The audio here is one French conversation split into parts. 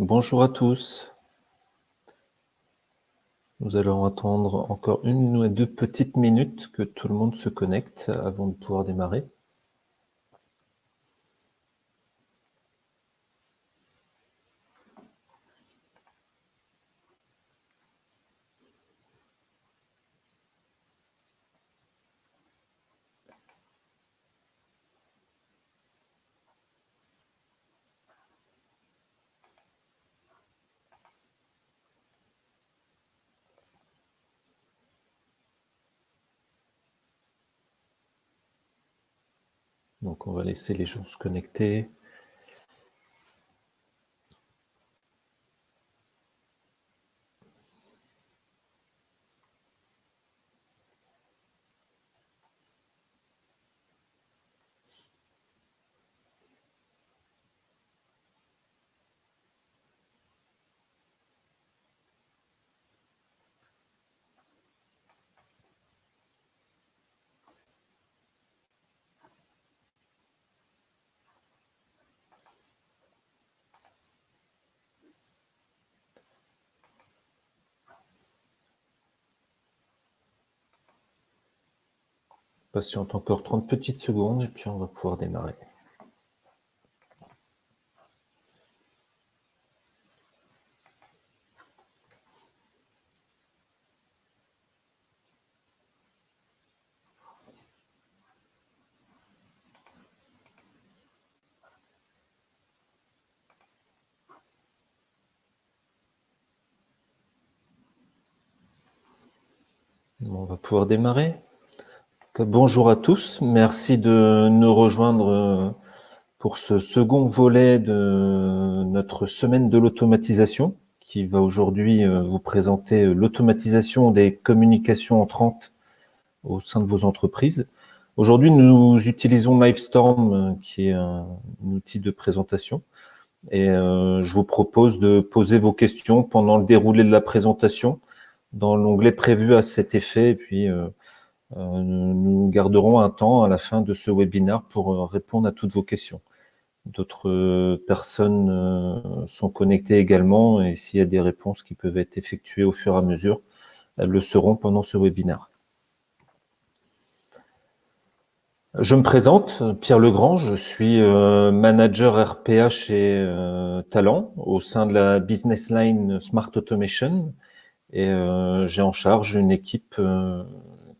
Bonjour à tous. Nous allons attendre encore une ou deux petites minutes que tout le monde se connecte avant de pouvoir démarrer. Donc on va laisser les gens se connecter. Patiente encore 30 petites secondes et puis on va pouvoir démarrer. On va pouvoir démarrer. Bonjour à tous, merci de nous rejoindre euh, pour ce second volet de notre semaine de l'automatisation qui va aujourd'hui euh, vous présenter euh, l'automatisation des communications entrantes au sein de vos entreprises. Aujourd'hui, nous utilisons Livestorm qui est un outil de présentation. Et je vous propose de poser vos questions pendant le déroulé de la présentation dans l'onglet prévu à cet effet. Et puis nous garderons un temps à la fin de ce webinaire pour euh, répondre à toutes vos questions. D'autres euh, personnes sont connectées également et s'il y a des réponses qui peuvent être effectuées au fur et à mesure, elles le seront pendant ce webinaire. Je me présente, Pierre Legrand, je suis manager RPA chez Talent au sein de la business line Smart Automation et j'ai en charge une équipe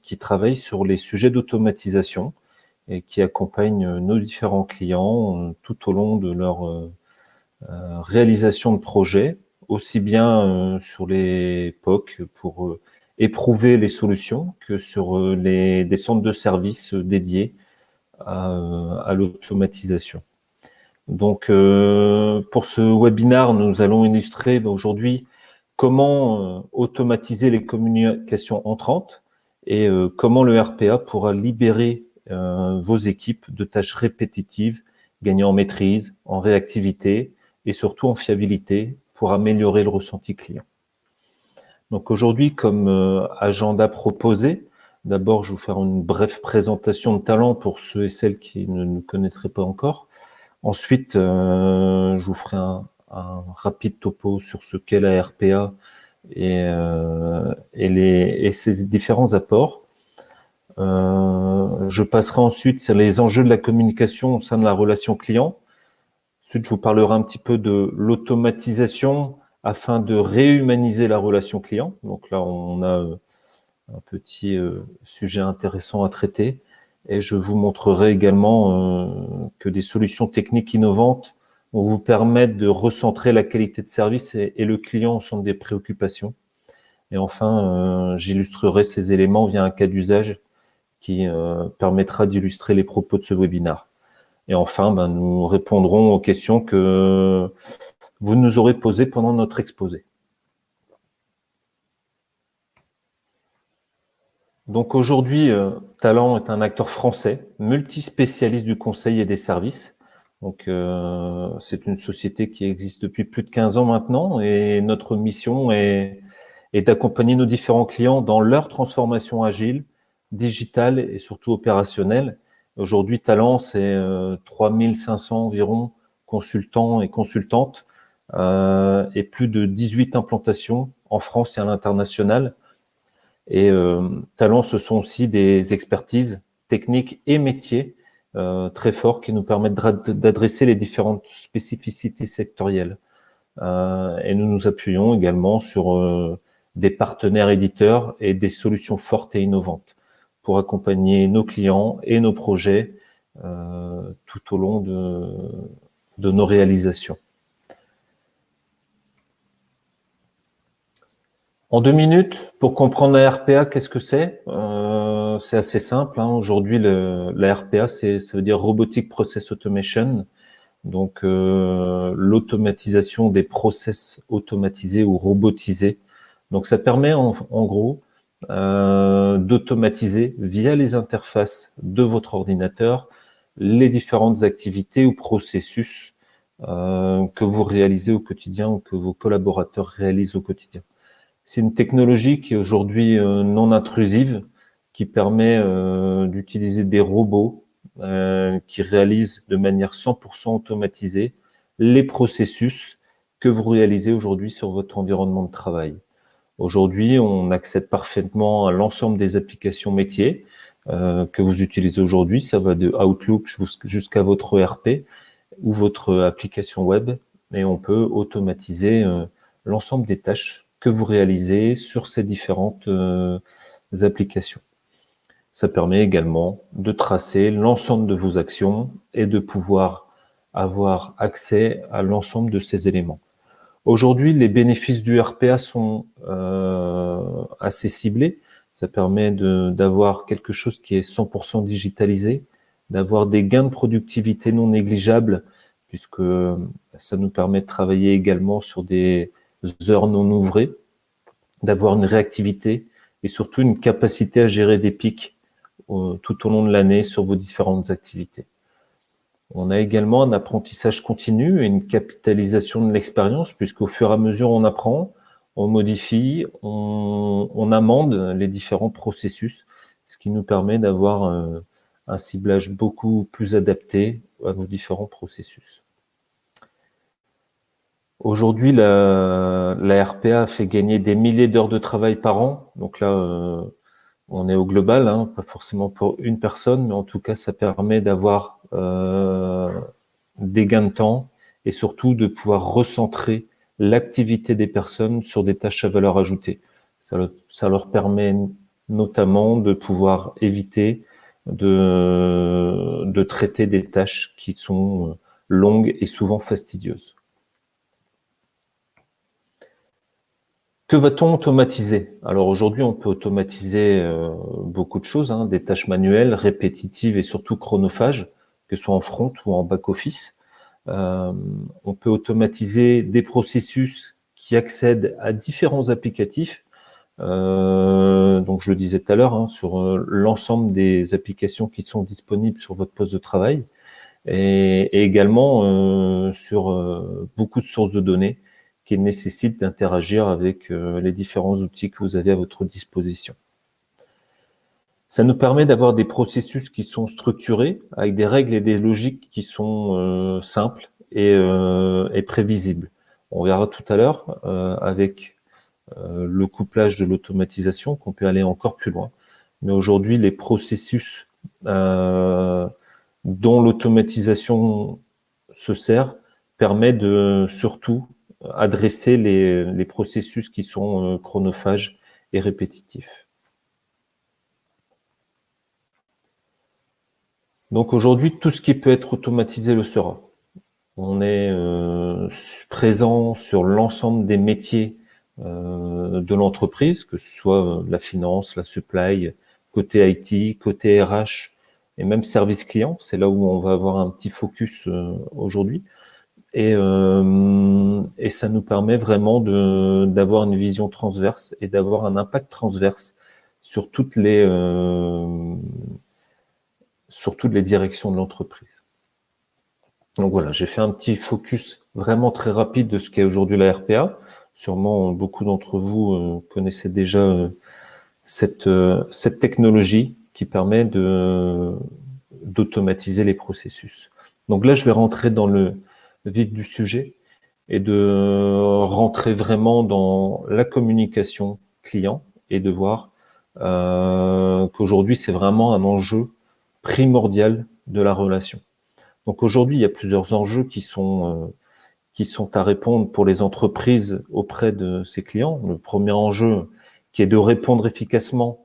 qui travaille sur les sujets d'automatisation et qui accompagne nos différents clients euh, tout au long de leur euh, euh, réalisation de projets, aussi bien sur les POC pour éprouver les solutions que sur les, des centres de services dédiés à, l'automatisation. Donc, pour ce webinaire, nous allons illustrer bah, aujourd'hui comment automatiser les communications entrantes et euh, comment le RPA pourra libérer euh, vos équipes de tâches répétitives, gagnant en maîtrise, en réactivité et surtout en fiabilité pour améliorer le ressenti client. Donc aujourd'hui, comme euh, agenda proposé, d'abord je vais vous faire une brève présentation de talent pour ceux et celles qui ne nous connaîtraient pas encore. Ensuite, je vous ferai un, rapide topo sur ce qu'est la RPA et, euh, et, les, et ses différents apports. Euh, je passerai ensuite sur les enjeux de la communication au sein de la relation client. Ensuite, je vous parlerai un petit peu de l'automatisation afin de réhumaniser la relation client. Donc là, on a euh, un petit euh, sujet intéressant à traiter. Et je vous montrerai également euh, que des solutions techniques innovantes on vous permettre de recentrer la qualité de service et, le client au centre des préoccupations. Et enfin, euh, j'illustrerai ces éléments via un cas d'usage qui euh, permettra d'illustrer les propos de ce webinaire. Et enfin, ben, nous répondrons aux questions que vous nous aurez posées pendant notre exposé. Donc aujourd'hui, euh, Talent est un acteur français, multispécialiste du conseil et des services, donc, euh, c'est une société qui existe depuis plus de 15 ans maintenant et notre mission est, d'accompagner nos différents clients dans leur transformation agile, digitale et surtout opérationnelle. Aujourd'hui, Talent, c'est euh, 3500 environ consultants et consultantes et plus de 18 implantations en France et à l'international. Et Talent, ce sont aussi des expertises techniques et métiers très forts qui nous permettent d'adresser les différentes spécificités sectorielles. et nous nous appuyons également sur des partenaires éditeurs et des solutions fortes et innovantes pour accompagner nos clients et nos projets euh, tout au long de nos réalisations. En deux minutes, pour comprendre la RPA, qu'est-ce que c'est? Euh, C'est assez simple. Hein. Aujourd'hui, la RPA, ça veut dire Robotic Process Automation. Donc, euh, l'automatisation des process automatisés ou robotisés donc ça permet en, gros euh, d'automatiser via les interfaces de votre ordinateur les différentes activités ou processus euh, que vous réalisez au quotidien ou que vos collaborateurs réalisent au quotidien. C'est une technologie qui est aujourd'hui euh, non intrusive, qui permet d'utiliser des robots qui réalisent de manière 100% automatisée les processus que vous réalisez aujourd'hui sur votre environnement de travail. Aujourd'hui, on accède parfaitement à l'ensemble des applications métiers euh, que vous utilisez aujourd'hui. Ça va de Outlook jusqu'à votre ERP ou votre application web. Et on peut automatiser euh, l'ensemble des tâches que vous réalisez sur ces différentes euh, applications. Ça permet également de tracer l'ensemble de vos actions et de pouvoir avoir accès à l'ensemble de ces éléments. Aujourd'hui, les bénéfices du RPA sont euh, assez ciblés. Ça permet d'avoir quelque chose qui est 100% digitalisé, d'avoir des gains de productivité non négligeables, puisque ça nous permet de travailler également sur des heures non ouvrées, d'avoir une réactivité et surtout une capacité à gérer des pics euh, tout au long de l'année sur vos différentes activités. On a également un apprentissage continu et une capitalisation de l'expérience, puisqu'au fur et à mesure on apprend, on modifie, on, amende les différents processus, ce qui nous permet d'avoir euh, un, ciblage beaucoup plus adapté à nos différents processus. Aujourd'hui, la, RPA fait gagner des milliers d'heures de travail par an. Donc là, euh, on est au global, hein, pas forcément pour une personne, mais en tout cas, ça permet d'avoir euh, des gains de temps et surtout de pouvoir recentrer l'activité des personnes sur des tâches à valeur ajoutée. Ça, leur permet notamment de pouvoir éviter de, de traiter des tâches qui sont longues et souvent fastidieuses. Que va-t-on automatiser? Alors aujourd'hui, on peut automatiser euh, beaucoup de choses, hein, des tâches manuelles, répétitives et surtout chronophages que ce soit en front ou en back-office. Euh, on peut automatiser des processus qui accèdent à différents applicatifs. Euh, donc, je le disais tout à l'heure, hein, sur euh, l'ensemble des applications qui sont disponibles sur votre poste de travail et, également sur beaucoup de sources de données qui nécessitent d'interagir avec les différents outils que vous avez à votre disposition. Ça nous permet d'avoir des processus qui sont structurés, avec des règles et des logiques qui sont euh, simples et, euh, et, prévisibles. On verra tout à l'heure euh, avec le couplage de l'automatisation qu'on peut aller encore plus loin. Mais aujourd'hui, les processus dont l'automatisation se sert permet de surtout adresser les, les processus qui sont chronophages et répétitifs. Donc aujourd'hui, tout ce qui peut être automatisé le sera. On est euh, présent sur l'ensemble des métiers euh, de l'entreprise, que ce soit euh, la finance, la supply, côté IT, côté RH et même service client. C'est là où on va avoir un petit focus aujourd'hui. Et, et ça nous permet vraiment d'avoir une vision transverse et d'avoir un impact transverse sur toutes les sur toutes les directions de l'entreprise. Donc voilà, j'ai fait un petit focus vraiment très rapide de ce qu'est aujourd'hui la RPA. Sûrement, beaucoup d'entre vous euh, connaissez déjà euh, cette, euh, cette technologie qui permet de d'automatiser les processus. Donc là, je vais rentrer dans le vif du sujet et de rentrer vraiment dans la communication client et de voir euh, qu'aujourd'hui, c'est vraiment un enjeu primordial de la relation. Donc aujourd'hui, il y a plusieurs enjeux qui sont, euh, qui sont à répondre pour les entreprises auprès de ces clients. Le premier enjeu qui est de répondre efficacement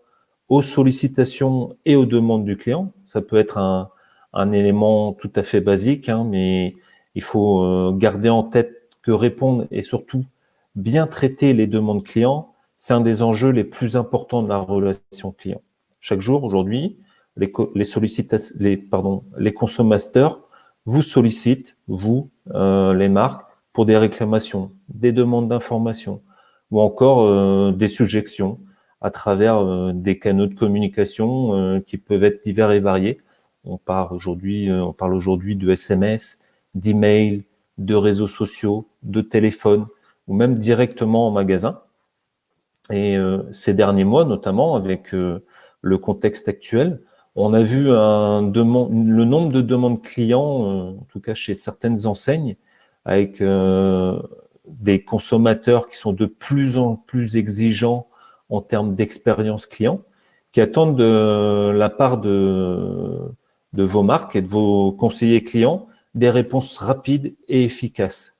aux sollicitations et aux demandes du client. Ça peut être un, un élément tout à fait basique, hein, mais il faut euh, garder en tête que répondre et surtout bien traiter les demandes clients, c'est un des enjeux les plus importants de la relation client. Chaque jour, aujourd'hui, les, les, consommateurs vous sollicitent, vous, euh, les marques, pour des réclamations, des demandes d'informations ou encore euh, des suggestions à travers des canaux de communication qui peuvent être divers et variés. On parle aujourd'hui, on parle aujourd'hui de SMS, d'email, de réseaux sociaux, de téléphone ou même directement en magasin. Et ces derniers mois, notamment avec le contexte actuel, on a vu un le nombre de demandes clients, en tout cas chez certaines enseignes, avec des consommateurs qui sont de plus en plus exigeants en termes d'expérience client, qui attendent de la part de, de vos marques et de vos conseillers clients des réponses rapides et efficaces.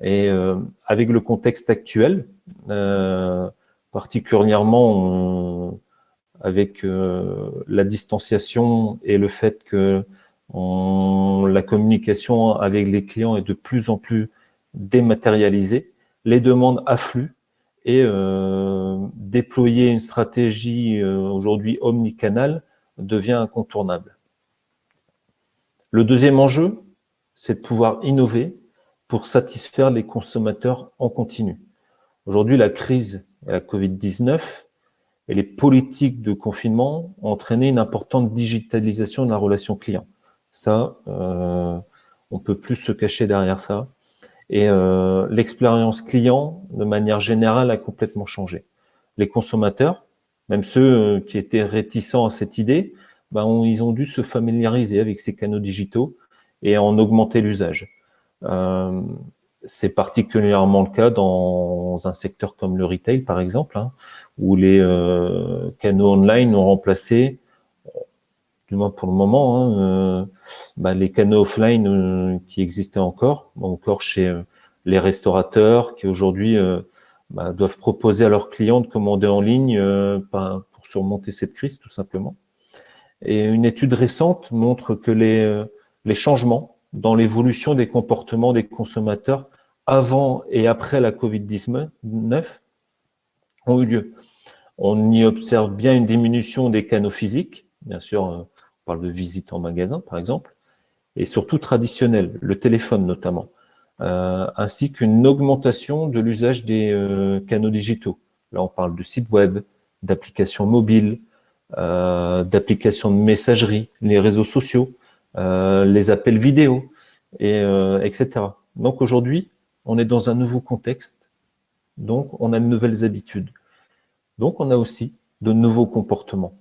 Et euh, avec le contexte actuel, euh, particulièrement avec euh, la distanciation et le fait que la communication avec les clients est de plus en plus dématérialisée, les demandes affluent et déployer une stratégie aujourd'hui omnicanal devient incontournable. Le deuxième enjeu, c'est de pouvoir innover pour satisfaire les consommateurs en continu. Aujourd'hui, la crise la Covid-19 et les politiques de confinement ont entraîné une importante digitalisation de la relation client. Ça, euh, on peut plus se cacher derrière ça. Et euh, l'expérience client, de manière générale, a complètement changé. Les consommateurs, même ceux euh, qui étaient réticents à cette idée, ben, ils ont dû se familiariser avec ces canaux digitaux et en augmenter l'usage. Euh, c'est particulièrement le cas dans un secteur comme le retail, par exemple, hein, où les euh, canaux online ont remplacé, du moins pour le moment, hein, euh, bah, les canaux offline euh, qui existaient encore, encore chez euh, les restaurateurs qui aujourd'hui bah, doivent proposer à leurs clients de commander en ligne pour surmonter cette crise, tout simplement. Et une étude récente montre que les, les changements dans l'évolution des comportements des consommateurs avant et après la Covid-19 ont eu lieu. On y observe bien une diminution des canaux physiques, bien sûr, parle de visite en magasin, par exemple, et surtout traditionnel, le téléphone notamment, euh, ainsi qu'une augmentation de l'usage des euh, canaux digitaux. Là, on parle de sites web, d'applications mobiles, euh, d'applications de messagerie, les réseaux sociaux, les appels vidéo, et, etc. Donc aujourd'hui, on est dans un nouveau contexte, donc on a de nouvelles habitudes. Donc on a aussi de nouveaux comportements.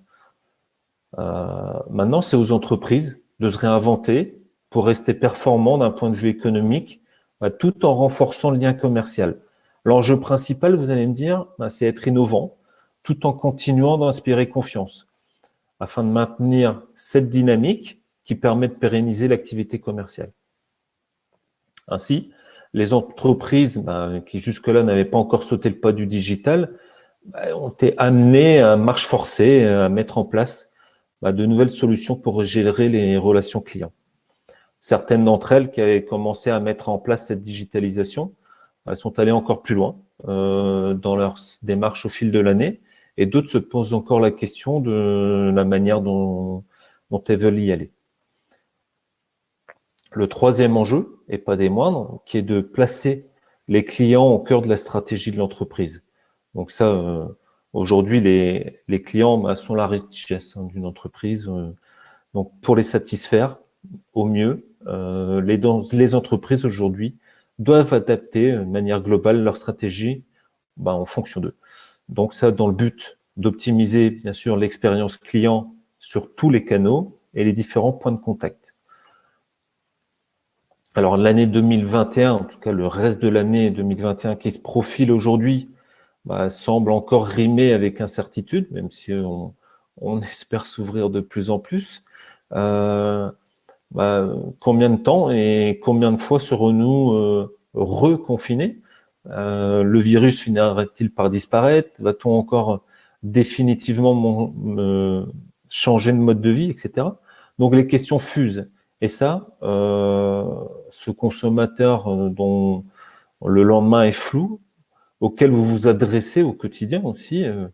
Euh, maintenant, c'est aux entreprises de se réinventer pour rester performants d'un point de vue économique, bah, tout en renforçant le lien commercial. L'enjeu principal, vous allez me dire, bah, c'est être innovant, tout en continuant d'inspirer confiance, afin de maintenir cette dynamique qui permet de pérenniser l'activité commerciale. Ainsi, les entreprises bah, qui jusque-là n'avaient pas encore sauté le pas du digital ont été amenées à marche forcée, à mettre en place bah, de nouvelles solutions pour gérer les relations clients. Certaines d'entre elles qui avaient commencé à mettre en place cette digitalisation, sont allées encore plus loin euh, dans leur démarche au fil de l'année, et d'autres se posent encore la question de la manière dont, dont elles veulent y aller. Le troisième enjeu, et pas des moindres, qui est de placer les clients au cœur de la stratégie de l'entreprise. Donc ça, euh, Aujourd'hui, les, clients bah, sont la richesse hein, d'une entreprise. Euh. donc, pour les satisfaire au mieux, euh, les, les, entreprises aujourd'hui doivent adapter de manière globale leur stratégie bah, en fonction d'eux. Donc, ça, dans le but d'optimiser, bien sûr, l'expérience client sur tous les canaux et les différents points de contact. Alors l'année 2021, en tout cas le reste de l'année 2021 qui se profile aujourd'hui, bah, semble encore rimer avec incertitude, même si on, espère s'ouvrir de plus en plus. Euh, bah, combien de temps et combien de fois serons-nous euh, reconfinés? Euh, Le virus finira-t-il par disparaître? Va-t-on encore définitivement changer de mode de vie, etc. Donc les questions fusent. Et ça, ce consommateur dont le lendemain est flou, auquel vous vous adressez au quotidien aussi, euh,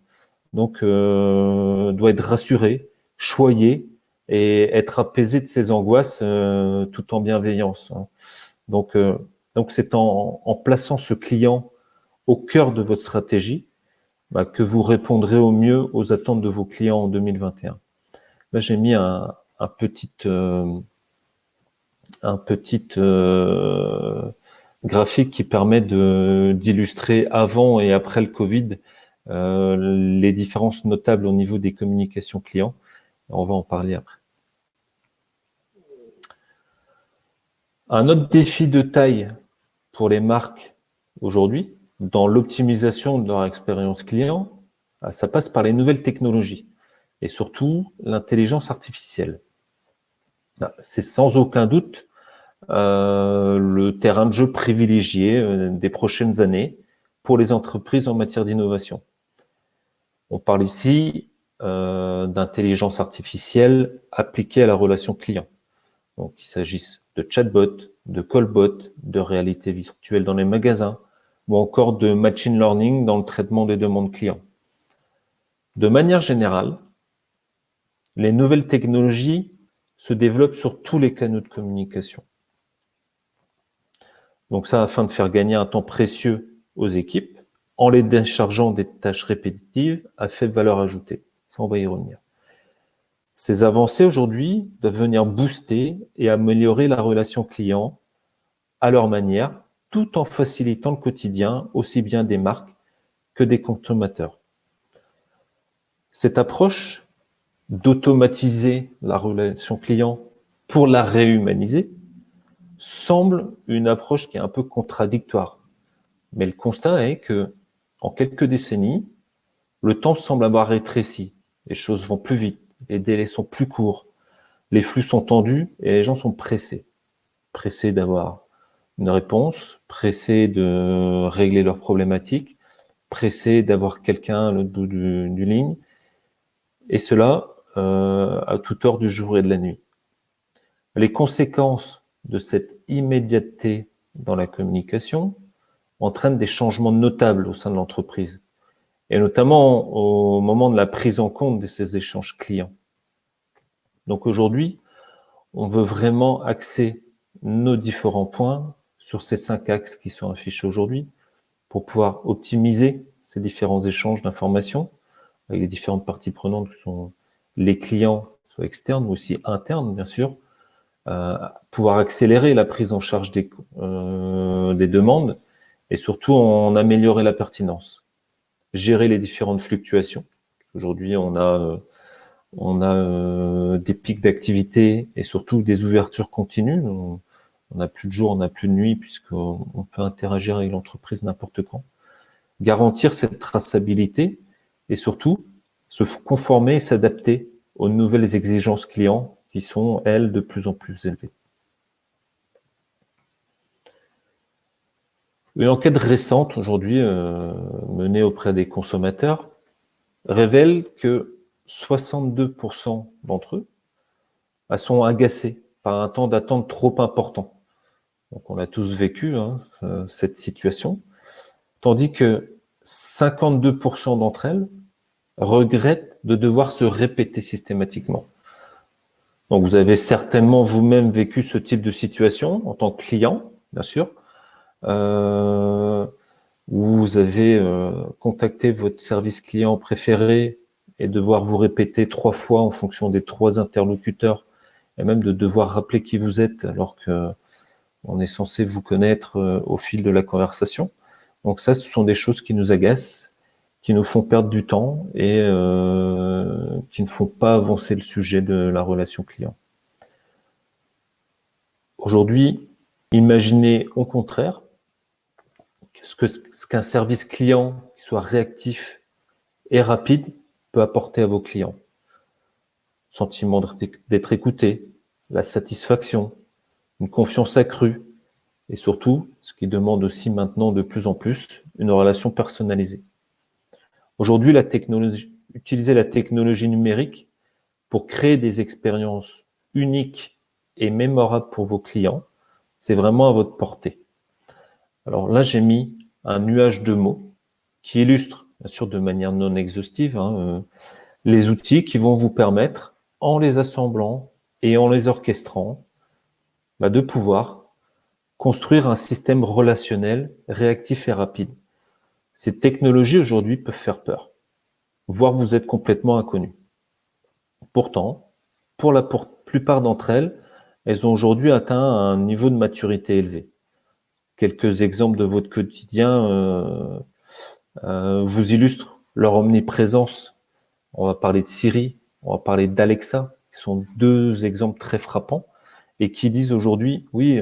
donc euh, doit être rassuré, choyé et être apaisé de ses angoisses euh, tout en bienveillance. Hein. Donc, donc c'est en, plaçant ce client au cœur de votre stratégie bah, que vous répondrez au mieux aux attentes de vos clients en 2021. Là, j'ai mis un petit, un petit graphique qui permet d'illustrer avant et après le Covid euh, les différences notables au niveau des communications clients. On va en parler après. Un autre défi de taille pour les marques aujourd'hui, dans l'optimisation de leur expérience client, ça passe par les nouvelles technologies et surtout l'intelligence artificielle. C'est sans aucun doute euh, le terrain de jeu privilégié euh, des prochaines années pour les entreprises en matière d'innovation. On parle ici euh, d'intelligence artificielle appliquée à la relation client. Donc, il s'agisse de chatbot, de callbot, de réalité virtuelle dans les magasins, ou encore de machine learning dans le traitement des demandes clients. De manière générale, les nouvelles technologies se développent sur tous les canaux de communication. Donc ça, afin de faire gagner un temps précieux aux équipes, en les déchargeant des tâches répétitives à faible valeur ajoutée. Ça, on va y revenir. Ces avancées aujourd'hui doivent venir booster et améliorer la relation client à leur manière, tout en facilitant le quotidien aussi bien des marques que des consommateurs. Cette approche d'automatiser la relation client pour la réhumaniser semble une approche qui est un peu contradictoire. Mais le constat est que, en quelques décennies, le temps semble avoir rétréci. Les choses vont plus vite, les délais sont plus courts, les flux sont tendus et les gens sont pressés. Pressés d'avoir une réponse, pressés de régler leurs problématiques, pressés d'avoir quelqu'un à l'autre bout du, du, ligne, et cela euh, à toute heure du jour et de la nuit. Les conséquences de cette immédiateté dans la communication entraîne des changements notables au sein de l'entreprise, et notamment au moment de la prise en compte de ces échanges clients. Donc aujourd'hui, on veut vraiment axer nos différents points sur ces cinq axes qui sont affichés aujourd'hui pour pouvoir optimiser ces différents échanges d'informations avec les différentes parties prenantes qui sont les clients, soit externes ou aussi internes, bien sûr, euh, pouvoir accélérer la prise en charge des, euh, des demandes et surtout en améliorer la pertinence. Gérer les différentes fluctuations. Aujourd'hui, on a, euh, on a des pics d'activité et surtout des ouvertures continues. On n'a plus de jour, on n'a plus de nuit puisqu'on peut interagir avec l'entreprise n'importe quand. Garantir cette traçabilité et surtout se conformer et s'adapter aux nouvelles exigences clients qui sont, elles, de plus en plus élevées. Une enquête récente aujourd'hui euh, menée auprès des consommateurs révèle que 62% d'entre eux bah, sont agacés par un temps d'attente trop important. Donc on a tous vécu hein, euh, cette situation, tandis que 52% d'entre elles regrettent de devoir se répéter systématiquement. Donc vous avez certainement vous-même vécu ce type de situation en tant que client, bien sûr, euh, où vous avez euh, contacté votre service client préféré et devoir vous répéter trois fois en fonction des trois interlocuteurs et même de devoir rappeler qui vous êtes alors que on est censé vous connaître euh, au fil de la conversation. Donc ça, ce sont des choses qui nous agacent, qui nous font perdre du temps et euh, qui ne font pas avancer le sujet de la relation client. Aujourd'hui, Imaginez au contraire ce qu'un ce service client qui soit réactif et rapide peut apporter à vos clients. Sentiment d'être écouté, la satisfaction, une confiance accrue, et surtout, ce qui demande aussi maintenant de plus en plus, une relation personnalisée. Aujourd'hui, la technologie, utiliser la technologie numérique pour créer des expériences uniques et mémorables pour vos clients, c'est vraiment à votre portée. Alors là, j'ai mis un nuage de mots qui illustre, bien sûr de manière non exhaustive, hein, euh, les outils qui vont vous permettre, en les assemblant et en les orchestrant, bah, de pouvoir construire un système relationnel réactif et rapide. Ces technologies aujourd'hui peuvent faire peur, voire vous êtes complètement inconnu. Pourtant, pour la plupart d'entre elles, elles ont aujourd'hui atteint un niveau de maturité élevé. Quelques exemples de votre quotidien euh, euh, vous illustrent leur omniprésence. On va parler de Siri, on va parler d'Alexa, qui sont deux exemples très frappants et qui disent aujourd'hui, oui,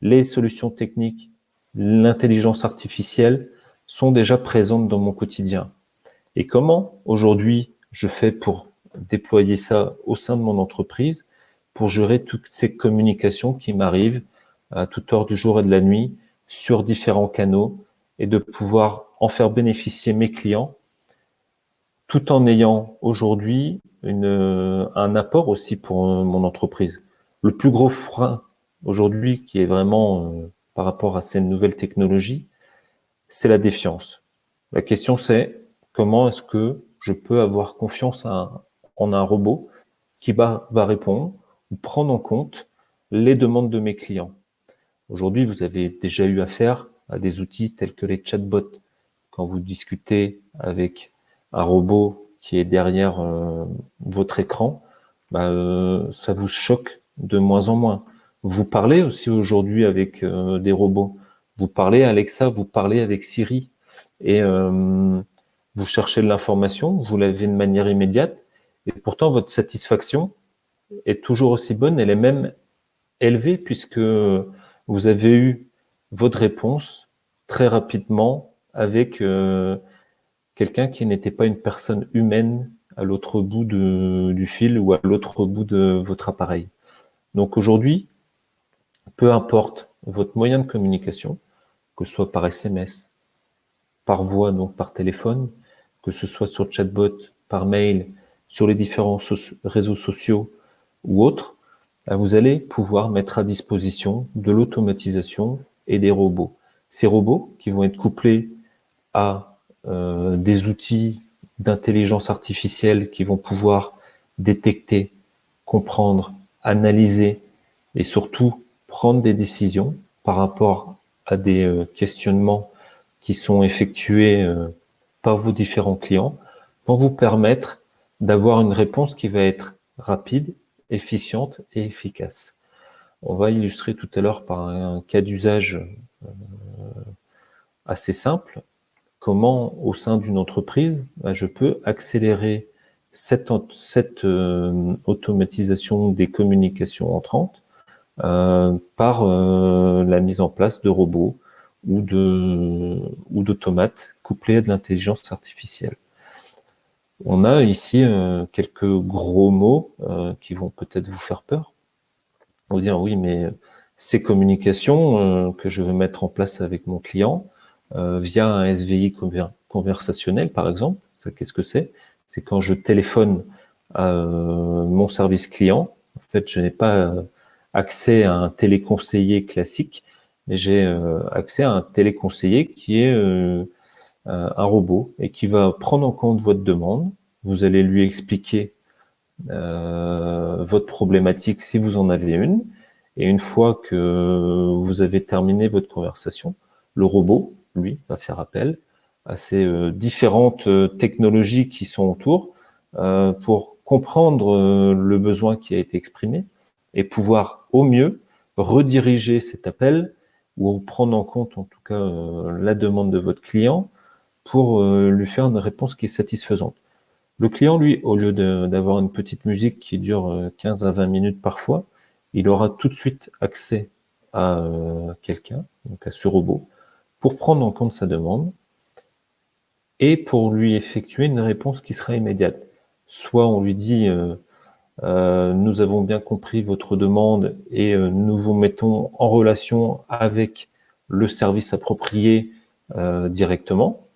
les solutions techniques, l'intelligence artificielle sont déjà présentes dans mon quotidien. Et comment aujourd'hui je fais pour déployer ça au sein de mon entreprise pour gérer toutes ces communications qui m'arrivent à toute heure du jour et de la nuit sur différents canaux et de pouvoir en faire bénéficier mes clients tout en ayant aujourd'hui un apport aussi pour mon entreprise. Le plus gros frein aujourd'hui qui est vraiment euh, par rapport à ces nouvelles technologies, c'est la défiance. La question c'est comment est-ce que je peux avoir confiance en un robot qui va, répondre ou prendre en compte les demandes de mes clients. Aujourd'hui, vous avez déjà eu affaire à des outils tels que les chatbots. Quand vous discutez avec un robot qui est derrière euh, votre écran, bah, euh, ça vous choque de moins en moins. Vous parlez aussi aujourd'hui avec euh, des robots. Vous parlez Alexa, vous parlez avec Siri et vous cherchez de l'information, vous l'avez de manière immédiate et pourtant votre satisfaction est toujours aussi bonne, elle est même élevée puisque vous avez eu votre réponse très rapidement avec euh, quelqu'un qui n'était pas une personne humaine à l'autre bout du fil ou à l'autre bout de votre appareil. Donc aujourd'hui, peu importe votre moyen de communication, que ce soit par SMS, par voix, donc par téléphone, que ce soit sur chatbot, par mail, sur les différents réseaux sociaux ou autres, euh, vous allez pouvoir mettre à disposition de l'automatisation et des robots. Ces robots qui vont être couplés à euh, des outils d'intelligence artificielle qui vont pouvoir détecter, comprendre, analyser et surtout prendre des décisions par rapport à des euh, questionnements qui sont effectués par vos différents clients, vont vous permettre d'avoir une réponse qui va être rapide efficiente et efficace. On va illustrer tout à l'heure par un cas d'usage euh, assez simple, comment au sein d'une entreprise, bah, je peux accélérer cette, euh, automatisation des communications entrantes euh, par la mise en place de robots ou d'automates couplés à de l'intelligence artificielle. On a ici euh, quelques gros mots euh, qui vont peut-être vous faire peur. Vous dire oui, mais ces communications euh, que je veux mettre en place avec mon client via un SVI conversationnel, par exemple, ça qu'est-ce que c'est? C'est quand je téléphone à mon service client. En fait, je n'ai pas accès à un téléconseiller classique, mais j'ai accès à un téléconseiller qui est euh, un robot et qui va prendre en compte votre demande. Vous allez lui expliquer euh, votre problématique si vous en avez une. Et une fois que vous avez terminé votre conversation, le robot, lui, va faire appel à ces euh, différentes technologies qui sont autour pour comprendre le besoin qui a été exprimé et pouvoir au mieux rediriger cet appel ou prendre en compte en tout cas la demande de votre client pour euh, lui faire une réponse qui est satisfaisante. Le client, lui, au lieu d'avoir une petite musique qui dure 15 euh, à 20 minutes parfois, il aura tout de suite accès à quelqu'un, donc à ce robot, pour prendre en compte sa demande et pour lui effectuer une réponse qui sera immédiate. Soit on lui dit euh, nous avons bien compris votre demande et euh, nous vous mettons en relation avec le service approprié euh, directement.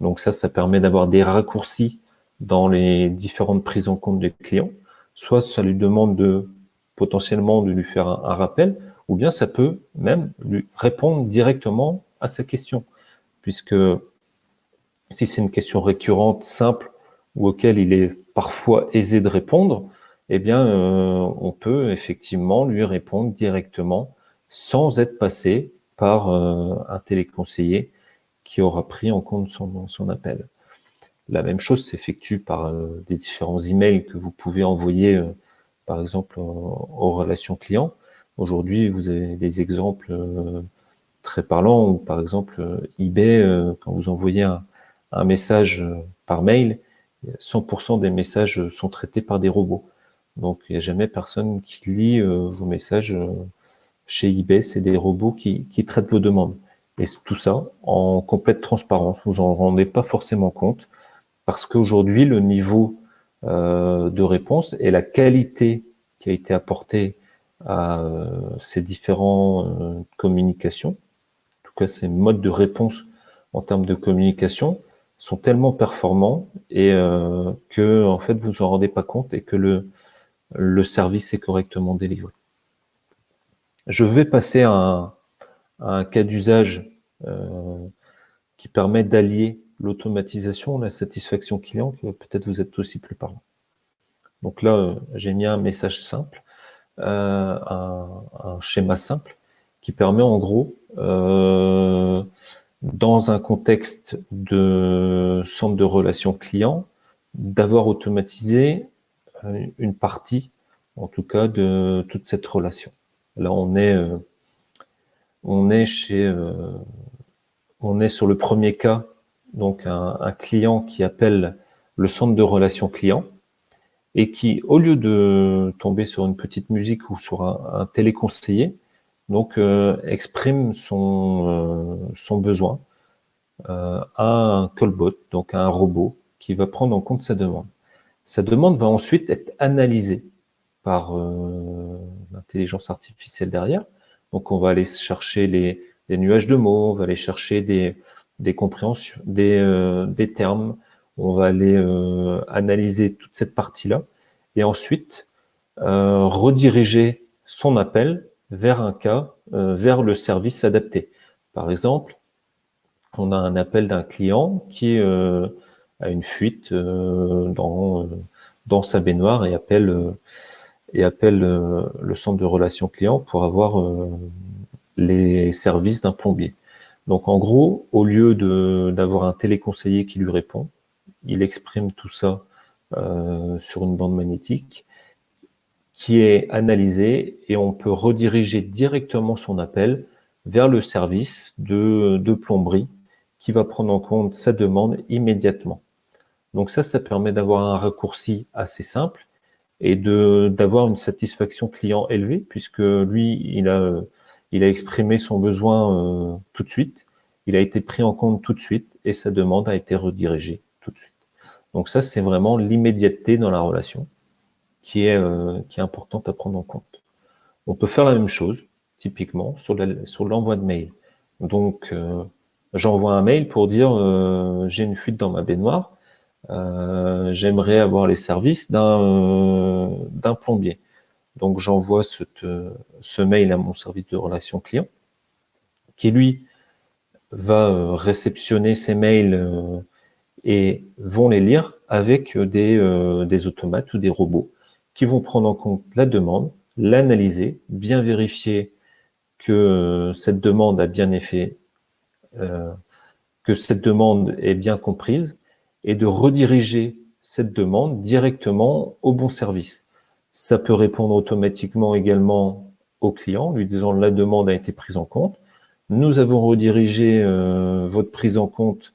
Donc ça, ça permet d'avoir des raccourcis dans les différentes prises en compte des clients. Soit ça lui demande de potentiellement de lui faire un, rappel, ou bien ça peut même lui répondre directement à sa question. Puisque si c'est une question récurrente, simple, ou auquel il est parfois aisé de répondre, eh bien, euh, on peut effectivement lui répondre directement sans être passé par euh, un téléconseiller qui aura pris en compte son, appel. La même chose s'effectue par euh, des différents emails que vous pouvez envoyer, par exemple, aux relations clients. Aujourd'hui, vous avez des exemples très parlants où, par exemple, eBay, quand vous envoyez un message par mail, 100% des messages sont traités par des robots. Donc, il n'y a jamais personne qui lit euh, vos messages euh, chez eBay. C'est des robots qui, traitent vos demandes. Et tout ça en complète transparence. Vous en rendez pas forcément compte parce qu'aujourd'hui, le niveau euh, de réponse et la qualité qui a été apportée à ces différentes communications, en tout cas ces modes de réponse en termes de communication, sont tellement performants et que en fait vous en rendez pas compte et que le le service est correctement délivré. Je vais passer à un, cas d'usage euh, qui permet d'allier l'automatisation, la satisfaction client, peut-être vous être aussi plus parlant. Donc là, euh, j'ai mis un message simple, euh, un, schéma simple, qui permet en gros, dans un contexte de centre de relations client, d'avoir automatisé une partie, en tout cas, de toute cette relation. Là, on est, euh, on est chez, euh, on est sur le premier cas, donc un, client qui appelle le centre de relations client et qui, au lieu de tomber sur une petite musique ou sur un, téléconseiller, donc euh, exprime son, son besoin à un callbot, donc à un robot qui va prendre en compte sa demande. Sa demande va ensuite être analysée par euh, l'intelligence artificielle derrière. Donc, on va aller chercher les, nuages de mots, on va aller chercher des, des compréhensions, des, euh, des termes, on va aller euh, analyser toute cette partie-là et ensuite rediriger son appel vers un cas, vers le service adapté. Par exemple, on a un appel d'un client qui à une fuite euh, dans, dans sa baignoire et appelle, euh, et appelle euh, le centre de relations clients pour avoir les services d'un plombier. Donc en gros, au lieu d'avoir un téléconseiller qui lui répond, il exprime tout ça euh, sur une bande magnétique qui est analysée et on peut rediriger directement son appel vers le service de, de plomberie qui va prendre en compte sa demande immédiatement. Donc ça, ça permet d'avoir un raccourci assez simple et d'avoir une satisfaction client élevée, puisque lui, il a, il a exprimé son besoin euh, tout de suite, il a été pris en compte tout de suite et sa demande a été redirigée tout de suite. Donc ça, c'est vraiment l'immédiateté dans la relation qui est, euh, qui est importante à prendre en compte. On peut faire la même chose, typiquement, sur l'envoi de mail. Donc, euh, j'envoie un mail pour dire j'ai une fuite dans ma baignoire j'aimerais avoir les services d'un euh, plombier. Donc j'envoie ce mail à mon service de relations client, qui lui va euh, réceptionner ces mails et vont les lire avec des, des automates ou des robots qui vont prendre en compte la demande, l'analyser, bien vérifier que cette demande a bien effet, que cette demande est bien comprise et de rediriger cette demande directement au bon service. Ça peut répondre automatiquement également au client, lui disant la demande a été prise en compte. Nous avons redirigé euh, votre prise en compte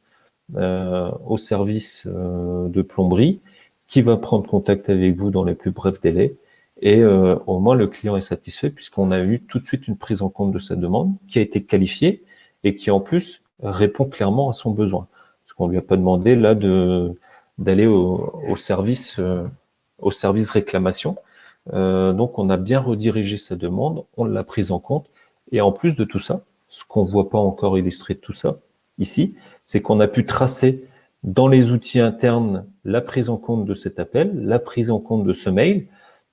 euh, au service euh, de plomberie qui va prendre contact avec vous dans les plus brefs délais Et au moins, le client est satisfait puisqu'on a eu tout de suite une prise en compte de sa demande qui a été qualifiée et qui, en plus, répond clairement à son besoin. Qu'on lui a pas demandé là de d'aller au, service euh, au service réclamation. Euh, donc, on a bien redirigé sa demande, on l'a prise en compte. Et en plus de tout ça, ce qu'on voit pas encore illustré de tout ça ici, c'est qu'on a pu tracer dans les outils internes la prise en compte de cet appel, la prise en compte de ce mail,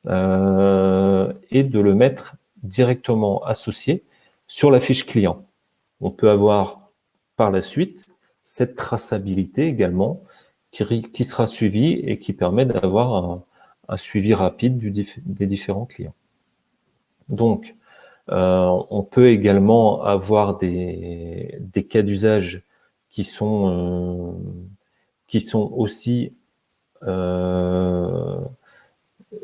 euh, et de le mettre directement associé sur la fiche client. On peut avoir par la suite cette traçabilité également qui, sera suivie et qui permet d'avoir un, suivi rapide des différents clients. Donc, euh, on peut également avoir des, cas d'usage qui sont euh, aussi euh,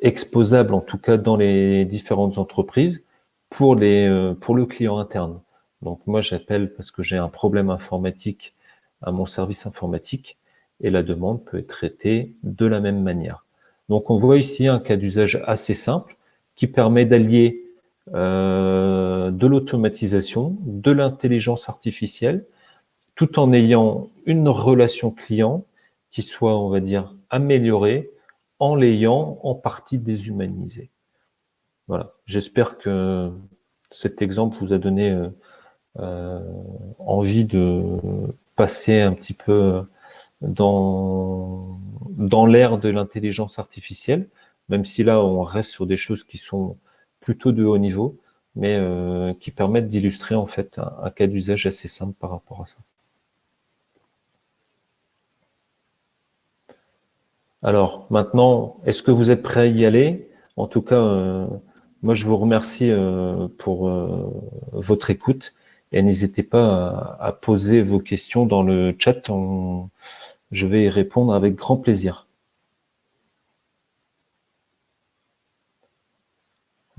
exposables, en tout cas dans les différentes entreprises, pour le client interne. Donc moi, j'appelle parce que j'ai un problème informatique à mon service informatique et la demande peut être traitée de la même manière. Donc on voit ici un cas d'usage assez simple qui permet d'allier euh, de l'automatisation, de l'intelligence artificielle, tout en ayant une relation client qui soit, on va dire, améliorée en l'ayant en partie déshumanisé. Voilà, j'espère que cet exemple vous a donné euh, euh, envie de passer un petit peu dans, dans l'ère de l'intelligence artificielle, même si là on reste sur des choses qui sont plutôt de haut niveau, mais euh, qui permettent d'illustrer en fait un cas d'usage assez simple par rapport à ça. Alors maintenant, est-ce que vous êtes prêt à y aller? En tout cas, euh, moi je vous remercie euh, pour euh, votre écoute et n'hésitez pas à, poser vos questions dans le chat. je vais y répondre avec grand plaisir.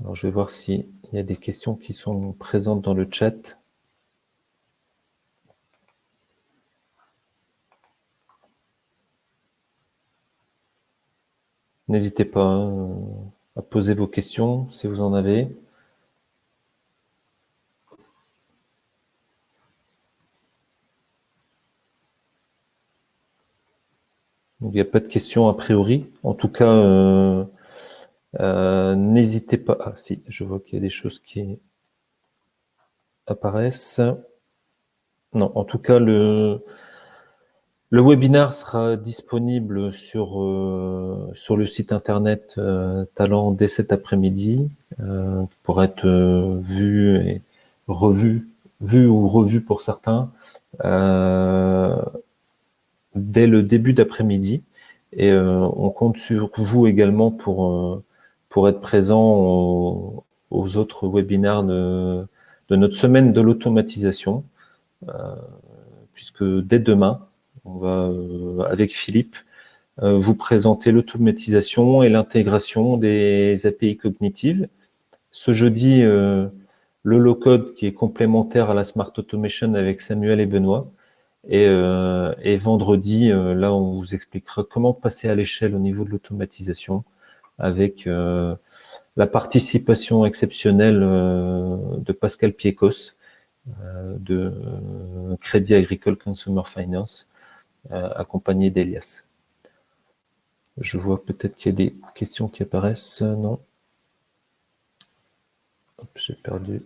Alors je vais voir s'il y a des questions qui sont présentes dans le chat. N'hésitez pas hein, à poser vos questions si vous en avez. Il n'y a pas de questions a priori. En tout cas, euh, euh, n'hésitez pas. Ah si, je vois qu'il y a des choses qui apparaissent. Non, en tout cas, le, le webinaire sera disponible sur, euh, sur le site internet euh, Talent dès cet après-midi euh, pour être euh, vu et revu, vu ou revu pour certains dès le début d'après-midi. Et on compte sur vous également pour, pour être présent aux, autres webinaires de, notre semaine de l'automatisation, puisque dès demain, on va, euh, avec Philippe, euh, vous présenter l'automatisation et l'intégration des API cognitives. Ce jeudi, euh, le low-code qui est complémentaire à la Smart Automation avec Samuel et Benoît. Et, et vendredi, là, on vous expliquera comment passer à l'échelle au niveau de l'automatisation avec la participation exceptionnelle de Pascal Piekos de Crédit Agricole Consumer Finance euh, accompagné d'Elias. Je vois peut-être qu'il y a des questions qui apparaissent. Non J'ai perdu.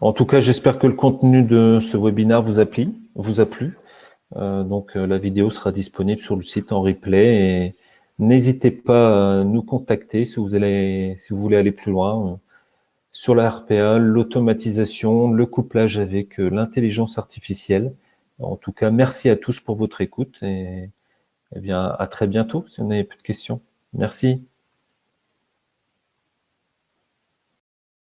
En tout cas, j'espère que le contenu de ce webinaire vous a plu. Vous a plu. Euh, donc, euh, la vidéo sera disponible sur le site en replay. Et n'hésitez pas à nous contacter si vous, allez, si vous voulez aller plus loin sur la RPA, l'automatisation, le couplage avec euh, l'intelligence artificielle. En tout cas, merci à tous pour votre écoute et, et eh bien, à très bientôt si vous n'avez plus de questions. Merci.